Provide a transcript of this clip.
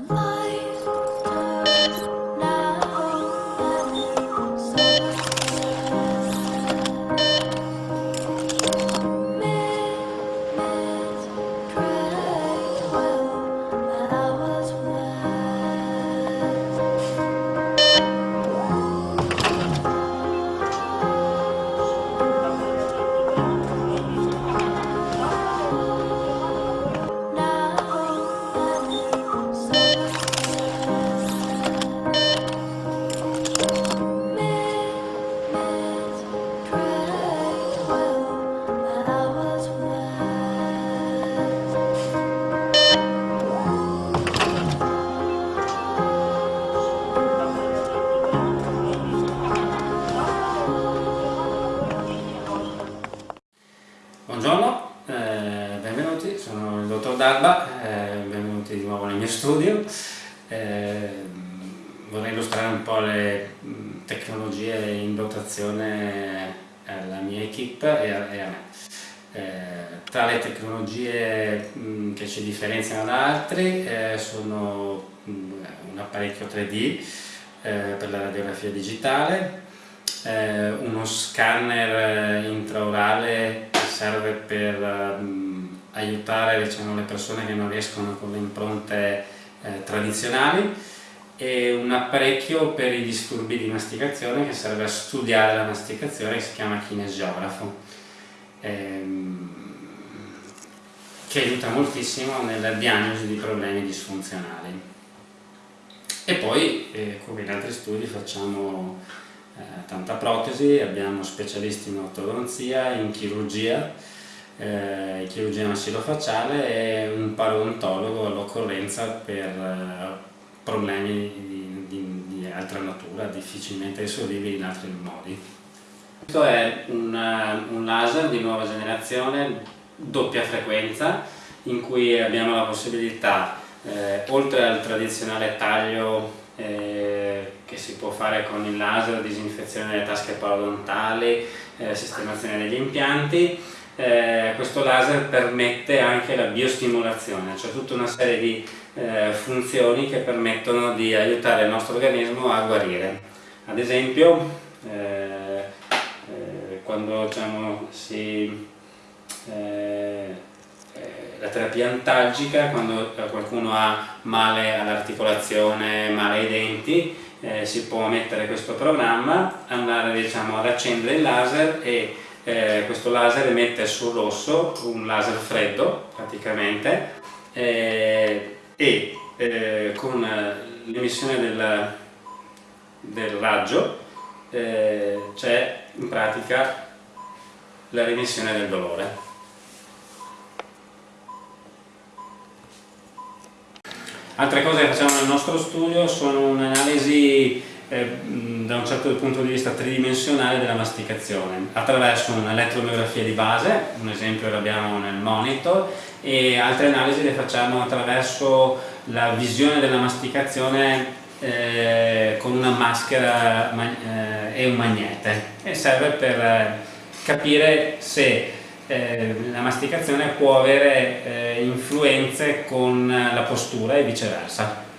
う。Dottor Darba, eh, benvenuti di nuovo nel mio studio. Eh, vorrei illustrare un po' le tecnologie in dotazione alla mia equip e a, e a me. Eh, tra le tecnologie mh, che ci differenziano da altri eh, sono mh, un apparecchio 3D eh, per la radiografia digitale, uno scanner intraorale serve per um, aiutare diciamo, le persone che non riescono con le impronte eh, tradizionali e un apparecchio per i disturbi di masticazione che serve a studiare la masticazione che si chiama kinesiografo ehm, che aiuta moltissimo nella diagnosi di problemi disfunzionali. E poi eh, come in altri studi facciamo eh, tanta protesi, abbiamo specialisti in ortodonzia, in chirurgia, eh, chirurgia massillofacciale e un parodontologo all'occorrenza per eh, problemi di, di, di, altra natura, difficilmente risolvibili in altri modi. Questo è un, eh, un laser di nuova generazione, doppia frequenza, in cui abbiamo la possibilità, eh, oltre al tradizionale taglio eh, che si può fare con il laser, disinfezione delle tasche parodontali, eh, sistemazione degli impianti. Eh, questo laser permette anche la biostimolazione, cioè tutta una serie di eh, funzioni che permettono di aiutare il nostro organismo a guarire. Ad esempio, eh, eh, quando diciamo, si la terapia antalgica, quando qualcuno ha male all'articolazione, male ai denti, eh, si può mettere questo programma, andare diciamo, ad accendere il laser e eh, questo laser emette sul rosso un laser freddo praticamente eh, e eh, con l'emissione del, del, raggio eh, c'è in pratica la remissione del dolore. Altre cose che facciamo nel nostro studio sono un'analisi da un certo punto di vista tridimensionale della masticazione attraverso un'elettromiografia di base, un esempio l'abbiamo nel monitor, e altre analisi le facciamo attraverso la visione della masticazione eh, con una maschera eh, e un magnete e serve per eh, capire se eh, la masticazione può avere eh, influenze con la postura e viceversa.